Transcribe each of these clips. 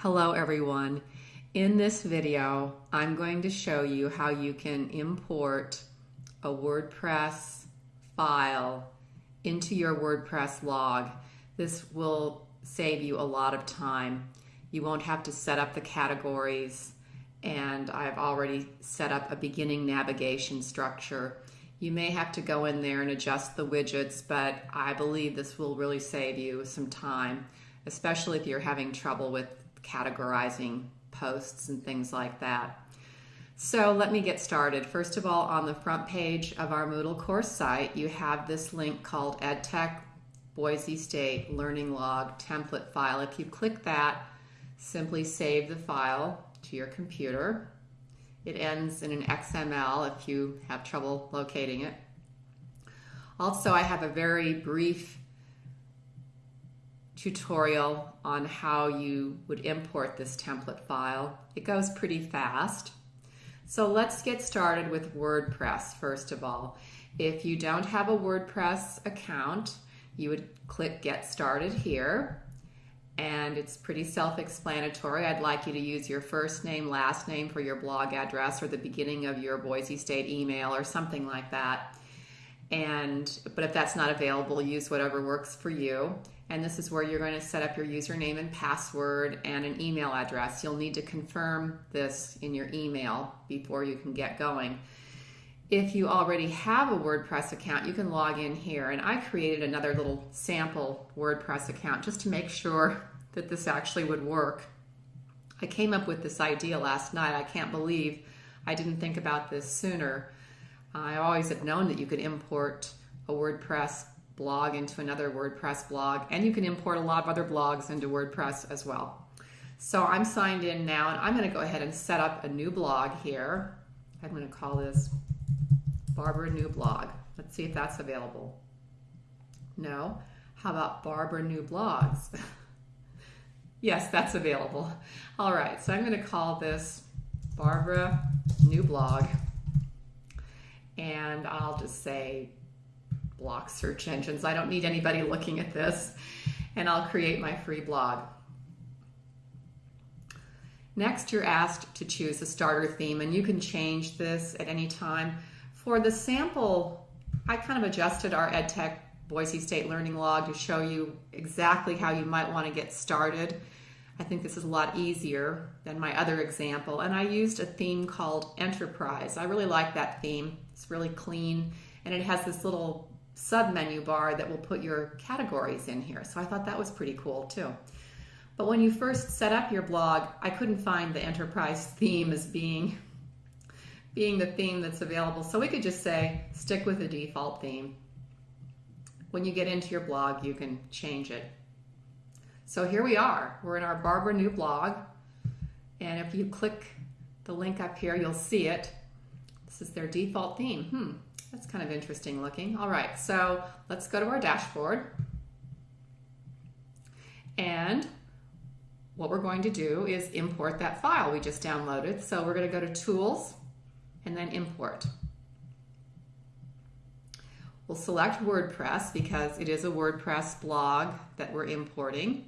Hello everyone. In this video, I'm going to show you how you can import a WordPress file into your WordPress log. This will save you a lot of time. You won't have to set up the categories and I've already set up a beginning navigation structure. You may have to go in there and adjust the widgets, but I believe this will really save you some time, especially if you're having trouble with categorizing posts and things like that. So let me get started. First of all, on the front page of our Moodle course site, you have this link called EdTech Boise State Learning Log template file. If you click that, simply save the file to your computer. It ends in an XML if you have trouble locating it. Also, I have a very brief tutorial on how you would import this template file. It goes pretty fast. So let's get started with WordPress first of all. If you don't have a WordPress account, you would click Get Started here. And it's pretty self-explanatory. I'd like you to use your first name, last name for your blog address or the beginning of your Boise State email or something like that. And But if that's not available, use whatever works for you and this is where you're going to set up your username and password and an email address. You'll need to confirm this in your email before you can get going. If you already have a WordPress account, you can log in here. And I created another little sample WordPress account just to make sure that this actually would work. I came up with this idea last night. I can't believe I didn't think about this sooner. I always have known that you could import a WordPress blog into another WordPress blog, and you can import a lot of other blogs into WordPress as well. So I'm signed in now, and I'm going to go ahead and set up a new blog here. I'm going to call this Barbara New Blog. Let's see if that's available. No. How about Barbara New Blogs? yes, that's available. All right, so I'm going to call this Barbara New Blog. And I'll just say block search engines. I don't need anybody looking at this. And I'll create my free blog. Next, you're asked to choose a starter theme, and you can change this at any time. For the sample, I kind of adjusted our EdTech Boise State Learning Log to show you exactly how you might want to get started. I think this is a lot easier than my other example, and I used a theme called Enterprise. I really like that theme. It's really clean, and it has this little sub menu bar that will put your categories in here. So I thought that was pretty cool too. But when you first set up your blog, I couldn't find the enterprise theme as being, being the theme that's available. So we could just say, stick with the default theme. When you get into your blog, you can change it. So here we are. We're in our Barbara New blog. And if you click the link up here, you'll see it. This is their default theme. Hmm, that's kind of interesting looking. All right, so let's go to our dashboard. And what we're going to do is import that file we just downloaded. So we're going to go to Tools and then Import. We'll select WordPress because it is a WordPress blog that we're importing.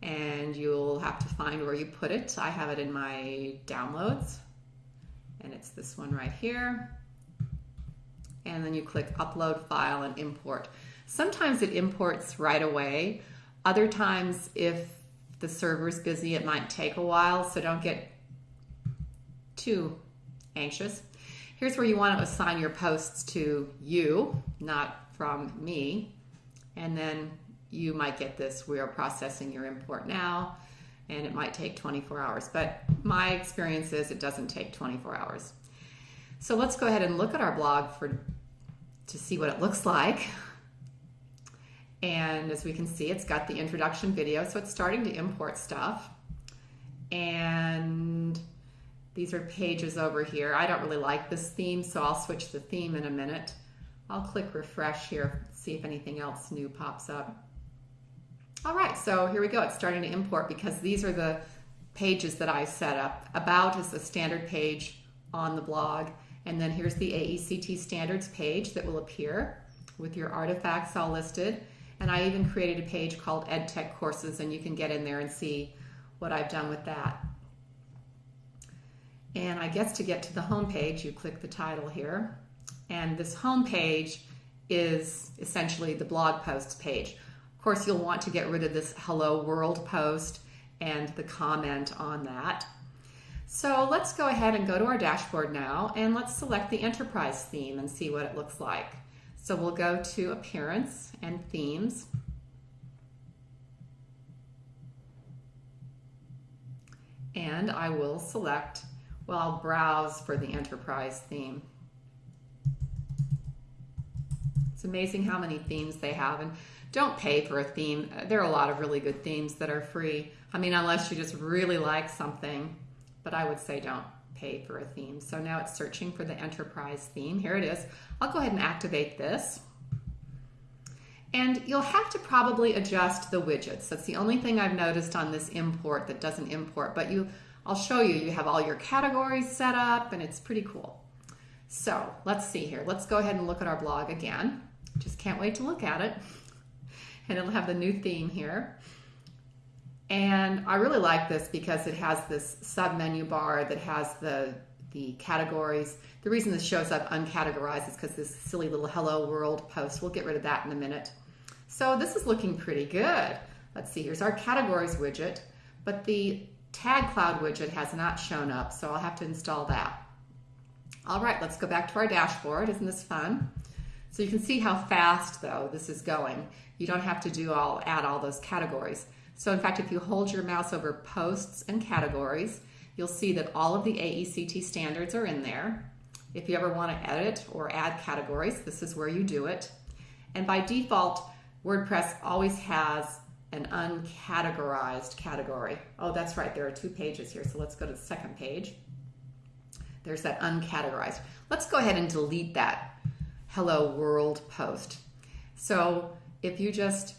And you'll have to find where you put it. I have it in my downloads. And it's this one right here and then you click upload file and import. Sometimes it imports right away. Other times if the server's busy, it might take a while, so don't get too anxious. Here's where you want to assign your posts to you, not from me. And then you might get this, we are processing your import now, and it might take 24 hours. But my experience is it doesn't take 24 hours. So let's go ahead and look at our blog for to see what it looks like. And as we can see, it's got the introduction video, so it's starting to import stuff. And these are pages over here. I don't really like this theme, so I'll switch the theme in a minute. I'll click refresh here, see if anything else new pops up. All right, so here we go. It's starting to import because these are the pages that I set up. About is the standard page on the blog. And then here's the AECT standards page that will appear with your artifacts all listed. And I even created a page called EdTech courses and you can get in there and see what I've done with that. And I guess to get to the home page, you click the title here. And this home page is essentially the blog posts page. Of course, you'll want to get rid of this hello world post and the comment on that. So let's go ahead and go to our dashboard now and let's select the enterprise theme and see what it looks like. So we'll go to appearance and themes. And I will select, well, I'll browse for the enterprise theme. It's amazing how many themes they have. And don't pay for a theme. There are a lot of really good themes that are free. I mean, unless you just really like something, but I would say don't pay for a theme. So now it's searching for the enterprise theme. Here it is. I'll go ahead and activate this. And you'll have to probably adjust the widgets. That's the only thing I've noticed on this import that doesn't import, but you, I'll show you, you have all your categories set up and it's pretty cool. So let's see here. Let's go ahead and look at our blog again. Just can't wait to look at it. And it'll have the new theme here. And I really like this because it has this sub menu bar that has the, the categories. The reason this shows up uncategorized is because this silly little hello world post. We'll get rid of that in a minute. So this is looking pretty good. Let's see, here's our categories widget, but the tag cloud widget has not shown up, so I'll have to install that. All right, let's go back to our dashboard. Isn't this fun? So you can see how fast though this is going. You don't have to do all add all those categories. So in fact, if you hold your mouse over posts and categories, you'll see that all of the AECT standards are in there. If you ever want to edit or add categories, this is where you do it. And by default, WordPress always has an uncategorized category. Oh, that's right, there are two pages here. So let's go to the second page. There's that uncategorized. Let's go ahead and delete that hello world post. So if you just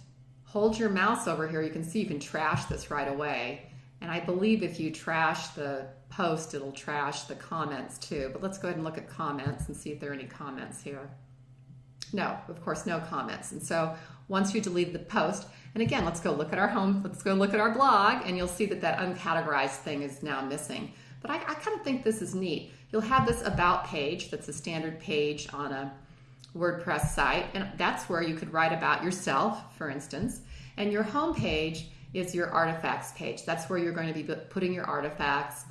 hold your mouse over here, you can see you can trash this right away. And I believe if you trash the post, it'll trash the comments too. But let's go ahead and look at comments and see if there are any comments here. No, of course, no comments. And so once you delete the post, and again, let's go look at our home, let's go look at our blog, and you'll see that that uncategorized thing is now missing. But I, I kind of think this is neat. You'll have this about page that's a standard page on a WordPress site, and that's where you could write about yourself, for instance. And your home page is your artifacts page. That's where you're going to be putting your artifacts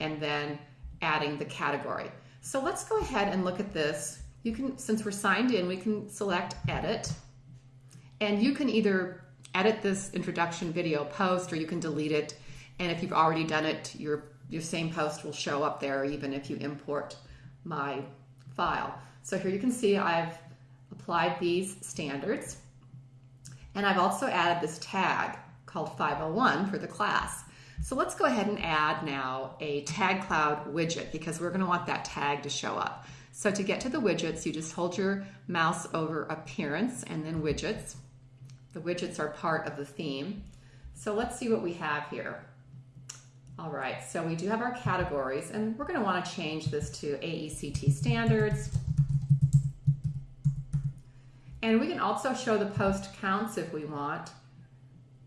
and then adding the category. So let's go ahead and look at this. You can, since we're signed in, we can select edit. And you can either edit this introduction video post or you can delete it. And if you've already done it, your, your same post will show up there even if you import my file. So here you can see I've applied these standards and I've also added this tag called 501 for the class. So let's go ahead and add now a tag cloud widget because we're going to want that tag to show up. So to get to the widgets, you just hold your mouse over appearance and then widgets. The widgets are part of the theme. So let's see what we have here. All right, so we do have our categories and we're going to want to change this to AECT standards. And we can also show the post counts if we want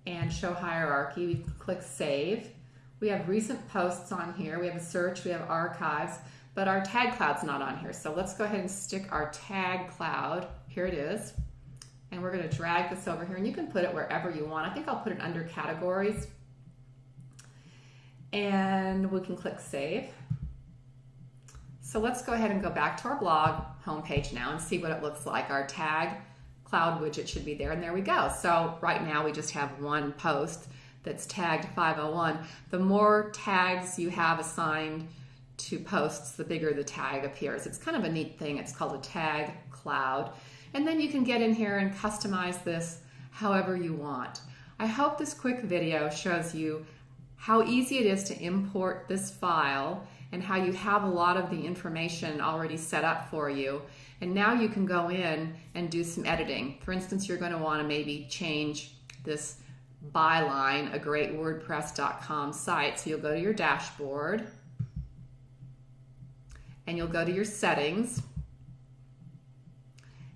and show hierarchy. We click save. We have recent posts on here. We have a search, we have archives, but our tag cloud's not on here. So let's go ahead and stick our tag cloud. Here it is. And we're gonna drag this over here and you can put it wherever you want. I think I'll put it under categories. And we can click save. So let's go ahead and go back to our blog homepage now and see what it looks like. Our tag cloud widget should be there, and there we go. So right now we just have one post that's tagged 501. The more tags you have assigned to posts, the bigger the tag appears. It's kind of a neat thing. It's called a tag cloud. And then you can get in here and customize this however you want. I hope this quick video shows you how easy it is to import this file and how you have a lot of the information already set up for you. And now you can go in and do some editing. For instance, you're going to want to maybe change this byline, a great WordPress.com site. So you'll go to your dashboard and you'll go to your settings.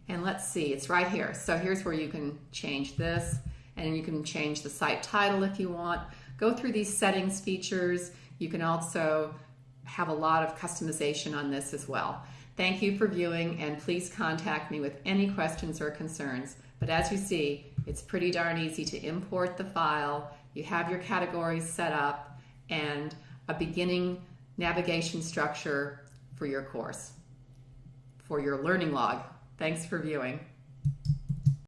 And let's see, it's right here. So here's where you can change this and you can change the site title if you want. go through these settings features. You can also have a lot of customization on this as well. Thank you for viewing and please contact me with any questions or concerns. But as you see, it's pretty darn easy to import the file. You have your categories set up and a beginning navigation structure for your course, for your learning log. Thanks for viewing.